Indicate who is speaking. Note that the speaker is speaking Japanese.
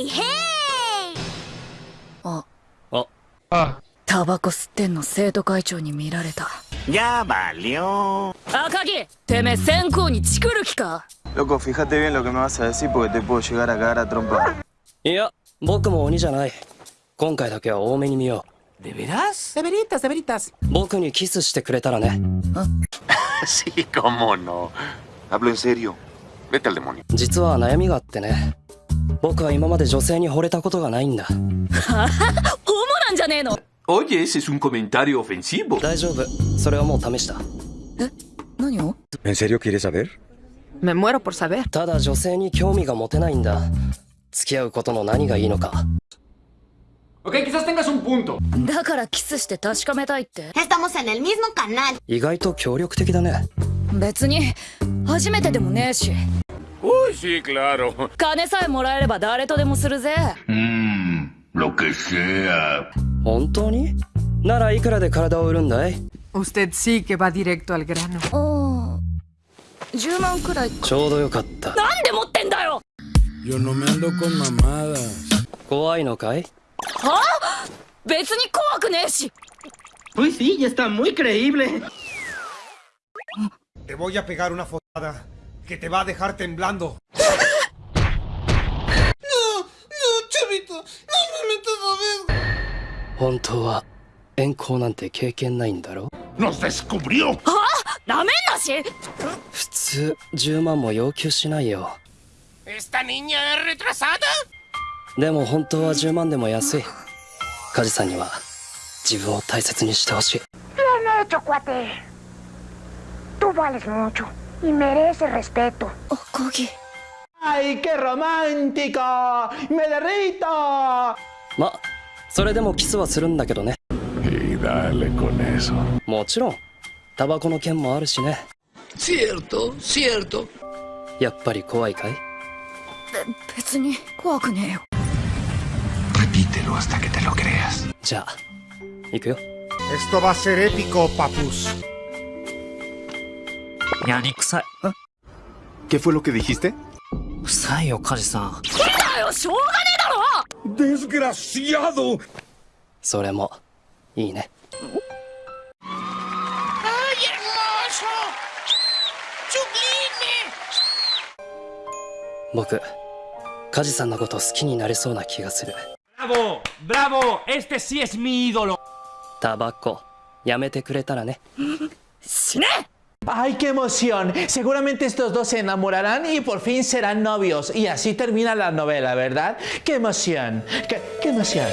Speaker 1: イヘイ。
Speaker 2: あ。
Speaker 3: あ。
Speaker 4: あ
Speaker 2: タバコ吸ってんの生徒会長に見られた。
Speaker 5: やば
Speaker 2: りょうあ木てめえ先行にチクる気か？
Speaker 6: ロコ、fíjate bien lo que me vas a decir porque te puedo llegar a cagar a trompa
Speaker 3: いや僕も鬼じゃない。今回だけは多めに見よ
Speaker 5: う。デ
Speaker 7: ベラス？デ
Speaker 3: ベリタスデベリタス。僕にキスしてくれたらね。
Speaker 8: あ。コモノ。Hablo en serio. Vete al demonio
Speaker 3: 実は悩みがあってね。僕は今まで女性に惚れたことがないんだ。
Speaker 2: モなんじゃねえの？
Speaker 9: おいえ、すんコメンタリオンシ
Speaker 3: 大丈夫。それはもう試した。え？
Speaker 2: 何を？
Speaker 10: んせりょ
Speaker 7: きえろぽさべ
Speaker 3: ただ女性に興味が持てないんだ。付き合うことの何がいいのか。
Speaker 2: だからキスして確かめたいって。
Speaker 3: 意外と協力的だね。
Speaker 2: 別に。初めてでもねえし。
Speaker 8: Uy, sí, claro.
Speaker 2: 金さえもらえれば誰とでもするぜ
Speaker 9: Mmm, lo que sea.
Speaker 3: 本当にならいくらで体を売るんだい
Speaker 7: Usted sí que va directo al grano.
Speaker 2: ああ10万くらい
Speaker 3: ちょうどよかった
Speaker 2: なんで持ってんだよ
Speaker 11: Yo no me ando con mamadas.
Speaker 3: 怖いのかい
Speaker 2: はあ別に怖くねえし
Speaker 5: Pues sí, ya está muy creíble.
Speaker 4: Te voy a pegar una fotada que te va a dejar temblando.
Speaker 3: 本当は遠行なんて経験ないんだろ
Speaker 9: ¡Nos descubrió!
Speaker 2: なめんなし
Speaker 3: 普通10万も要求しないよ
Speaker 5: ¿Esta niña es retrasada?
Speaker 3: でも本当は10万でも安い梶さんには自分を大切にしてほしい
Speaker 1: Bien hecho, cuate. Tú vales mucho y mereces respeto.
Speaker 2: 赤木
Speaker 5: ¡Ay, qué romántico! ¡Me derrito!
Speaker 3: まそれでもキスはするんだけどね
Speaker 9: Y dale con eso.
Speaker 3: もちろんタバコの件もあるしね
Speaker 11: Cierto, cierto.
Speaker 3: やっぱり怖いかい
Speaker 2: 別に怖くねえよ
Speaker 9: Repítelo hasta que te lo creas.
Speaker 3: じゃあ行くよ
Speaker 4: Esto va a ser épico, papus.
Speaker 5: やりいえ？っ
Speaker 10: ¿Qué fue lo
Speaker 5: 臭いよ、梶さん。
Speaker 2: いだよ、しょうがねえだろ
Speaker 4: デスグラシアド
Speaker 3: それも、いいね。僕、カジさんのこと好きになれそうな気がする。
Speaker 4: Bravo! Bravo! Este sí
Speaker 3: タバコ、やめてくれたらね。
Speaker 2: 死ね
Speaker 5: ¡Ay, qué emoción! Seguramente estos dos se enamorarán y por fin serán novios. Y así termina la novela, ¿verdad? ¡Qué emoción! ¡Qué, emoción!